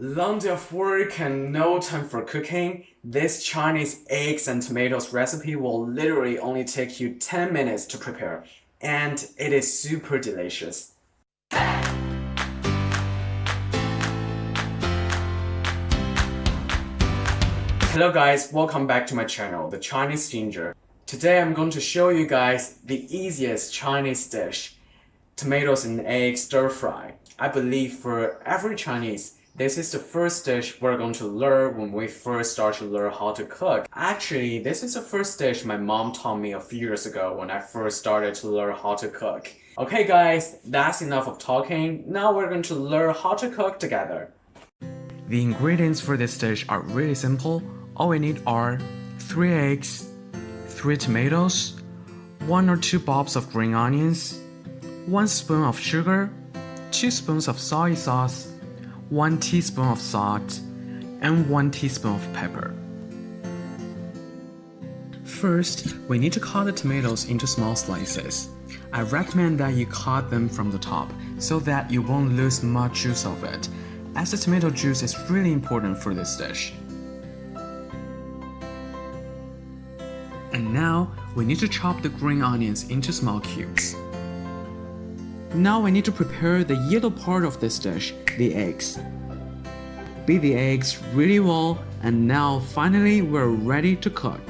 Long of work and no time for cooking, this Chinese eggs and tomatoes recipe will literally only take you 10 minutes to prepare, and it is super delicious. Hello guys, welcome back to my channel, The Chinese Ginger. Today I'm going to show you guys the easiest Chinese dish, tomatoes and egg stir fry. I believe for every Chinese, this is the first dish we're going to learn when we first start to learn how to cook. Actually, this is the first dish my mom taught me a few years ago when I first started to learn how to cook. Okay guys, that's enough of talking. Now we're going to learn how to cook together. The ingredients for this dish are really simple. All we need are 3 eggs, 3 tomatoes, 1 or 2 bulbs of green onions, 1 spoon of sugar, 2 spoons of soy sauce, 1 teaspoon of salt, and 1 teaspoon of pepper. First, we need to cut the tomatoes into small slices. I recommend that you cut them from the top so that you won't lose much juice of it, as the tomato juice is really important for this dish. And now, we need to chop the green onions into small cubes. Now we need to prepare the yellow part of this dish, the eggs. Beat the eggs really well and now finally we're ready to cook.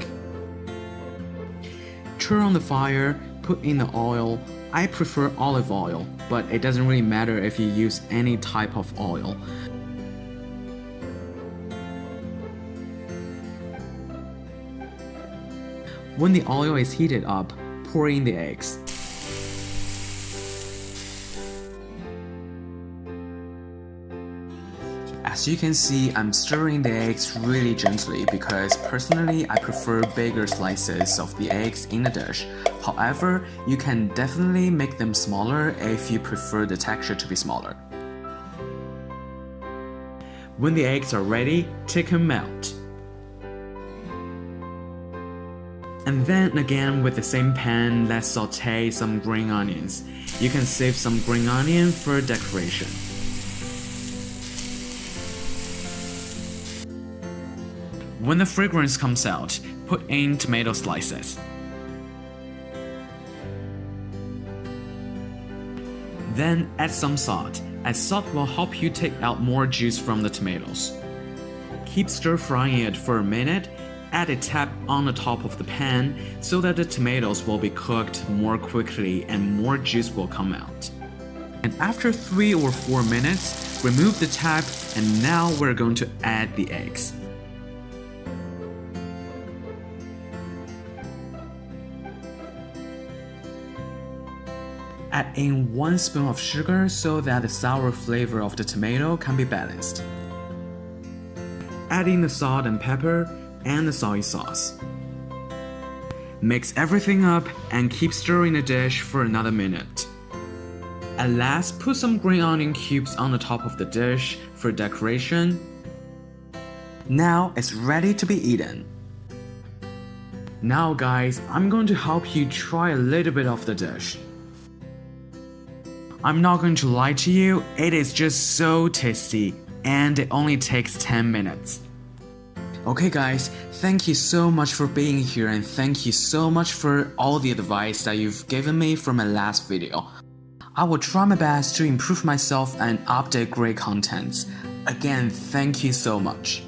Turn on the fire, put in the oil. I prefer olive oil, but it doesn't really matter if you use any type of oil. When the oil is heated up, pour in the eggs. As you can see, I'm stirring the eggs really gently because personally I prefer bigger slices of the eggs in the dish. However, you can definitely make them smaller if you prefer the texture to be smaller. When the eggs are ready, take them out. And then again with the same pan, let's saute some green onions. You can save some green onion for decoration. When the fragrance comes out, put in tomato slices. Then add some salt, as salt will help you take out more juice from the tomatoes. Keep stir frying it for a minute, add a tap on the top of the pan so that the tomatoes will be cooked more quickly and more juice will come out. And after 3 or 4 minutes, remove the tap and now we're going to add the eggs. Add in 1 spoon of sugar so that the sour flavor of the tomato can be balanced. Add in the salt and pepper and the soy sauce. Mix everything up and keep stirring the dish for another minute. At last, put some green onion cubes on the top of the dish for decoration. Now it's ready to be eaten. Now guys, I'm going to help you try a little bit of the dish. I'm not going to lie to you, it is just so tasty and it only takes 10 minutes. Okay guys, thank you so much for being here and thank you so much for all the advice that you've given me from my last video. I will try my best to improve myself and update great contents. Again, thank you so much.